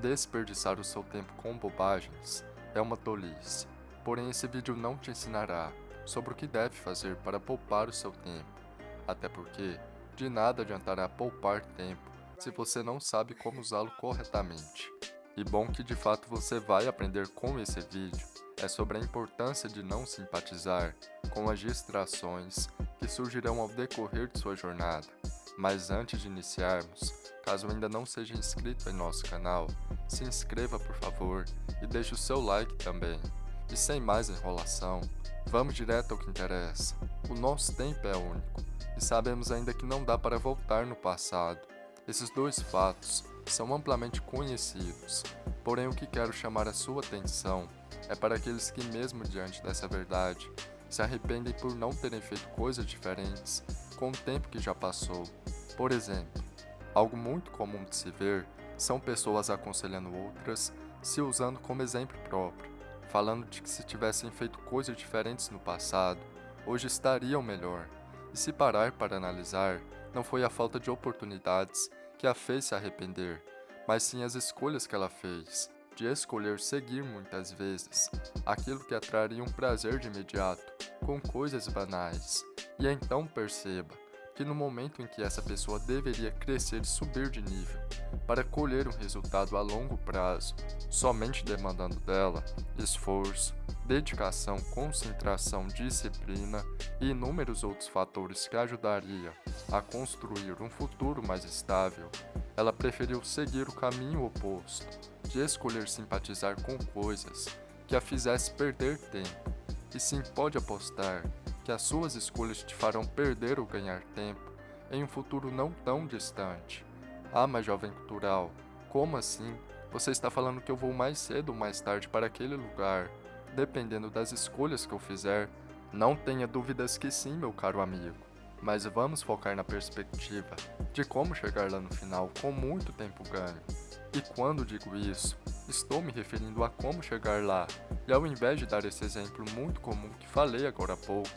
Desperdiçar o seu tempo com bobagens é uma tolice, porém esse vídeo não te ensinará sobre o que deve fazer para poupar o seu tempo, até porque de nada adiantará poupar tempo se você não sabe como usá-lo corretamente. E bom que de fato você vai aprender com esse vídeo é sobre a importância de não simpatizar com as distrações que surgirão ao decorrer de sua jornada. Mas antes de iniciarmos, caso ainda não seja inscrito em nosso canal, se inscreva por favor e deixe o seu like também. E sem mais enrolação, vamos direto ao que interessa. O nosso tempo é único e sabemos ainda que não dá para voltar no passado. Esses dois fatos são amplamente conhecidos, porém o que quero chamar a sua atenção é para aqueles que mesmo diante dessa verdade, se arrependem por não terem feito coisas diferentes com o tempo que já passou. Por exemplo, algo muito comum de se ver são pessoas aconselhando outras, se usando como exemplo próprio, falando de que se tivessem feito coisas diferentes no passado, hoje estariam melhor. E se parar para analisar, não foi a falta de oportunidades que a fez se arrepender, mas sim as escolhas que ela fez, de escolher seguir muitas vezes aquilo que atraria um prazer de imediato, com coisas banais. E então perceba que no momento em que essa pessoa deveria crescer e subir de nível, para colher um resultado a longo prazo, somente demandando dela esforço, dedicação, concentração, disciplina e inúmeros outros fatores que ajudaria a construir um futuro mais estável, ela preferiu seguir o caminho oposto, de escolher simpatizar com coisas que a fizesse perder tempo, e sim pode apostar que as suas escolhas te farão perder ou ganhar tempo em um futuro não tão distante. Ah, mas jovem cultural, como assim? Você está falando que eu vou mais cedo ou mais tarde para aquele lugar, dependendo das escolhas que eu fizer? Não tenha dúvidas que sim, meu caro amigo. Mas vamos focar na perspectiva de como chegar lá no final com muito tempo ganho. E quando digo isso, estou me referindo a como chegar lá, e ao invés de dar esse exemplo muito comum que falei agora há pouco,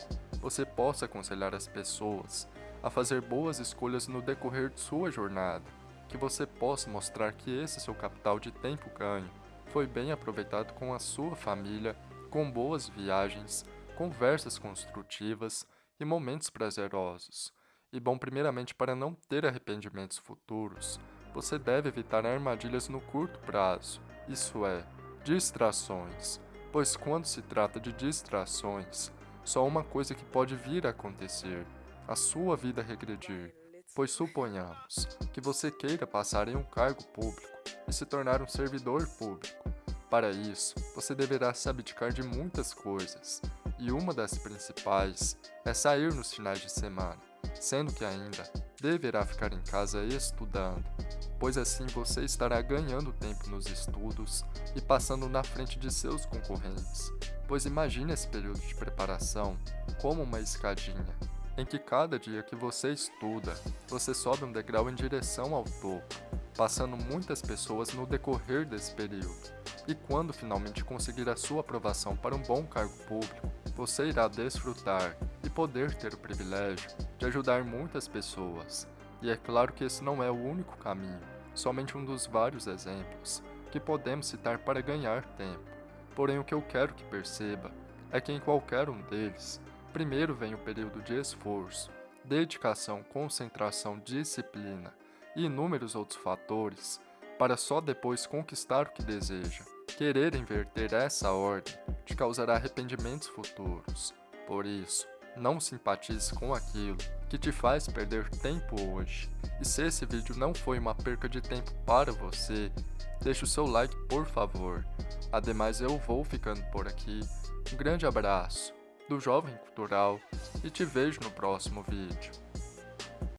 você possa aconselhar as pessoas a fazer boas escolhas no decorrer de sua jornada, que você possa mostrar que esse seu capital de tempo ganho foi bem aproveitado com a sua família, com boas viagens, conversas construtivas e momentos prazerosos. E bom primeiramente para não ter arrependimentos futuros, você deve evitar armadilhas no curto prazo, isso é, distrações, pois quando se trata de distrações, só uma coisa que pode vir a acontecer, a sua vida regredir, pois suponhamos que você queira passar em um cargo público e se tornar um servidor público. Para isso, você deverá se abdicar de muitas coisas, e uma das principais é sair nos finais de semana, sendo que ainda deverá ficar em casa estudando, pois assim você estará ganhando tempo nos estudos e passando na frente de seus concorrentes, pois imagine esse período de preparação como uma escadinha, em que cada dia que você estuda, você sobe um degrau em direção ao topo, passando muitas pessoas no decorrer desse período. E quando finalmente conseguir a sua aprovação para um bom cargo público, você irá desfrutar e poder ter o privilégio de ajudar muitas pessoas. E é claro que esse não é o único caminho, somente um dos vários exemplos que podemos citar para ganhar tempo. Porém, o que eu quero que perceba é que em qualquer um deles, primeiro vem o período de esforço, dedicação, concentração, disciplina e inúmeros outros fatores, para só depois conquistar o que deseja. Querer inverter essa ordem te causará arrependimentos futuros. Por isso, não simpatize com aquilo que te faz perder tempo hoje. E se esse vídeo não foi uma perca de tempo para você, deixe o seu like por favor. Ademais eu vou ficando por aqui. Um grande abraço do Jovem Cultural e te vejo no próximo vídeo.